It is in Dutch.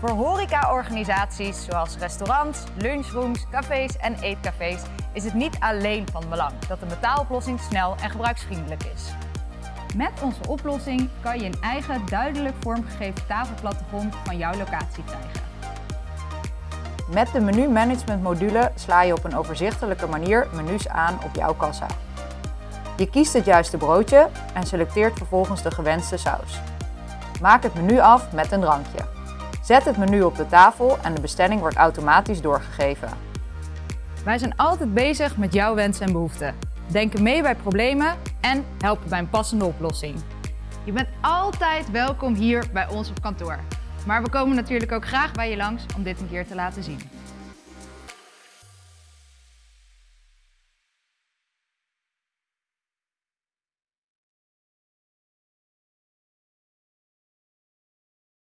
Voor horecaorganisaties zoals restaurants, lunchrooms, cafés en eetcafés is het niet alleen van belang dat een betaaloplossing snel en gebruiksvriendelijk is. Met onze oplossing kan je een eigen duidelijk vormgegeven tafelplattegrond van jouw locatie krijgen. Met de menu management module sla je op een overzichtelijke manier menus aan op jouw kassa. Je kiest het juiste broodje en selecteert vervolgens de gewenste saus. Maak het menu af met een drankje. Zet het menu op de tafel en de bestelling wordt automatisch doorgegeven. Wij zijn altijd bezig met jouw wensen en behoeften. Denken mee bij problemen en helpen bij een passende oplossing. Je bent altijd welkom hier bij ons op kantoor. Maar we komen natuurlijk ook graag bij je langs om dit een keer te laten zien.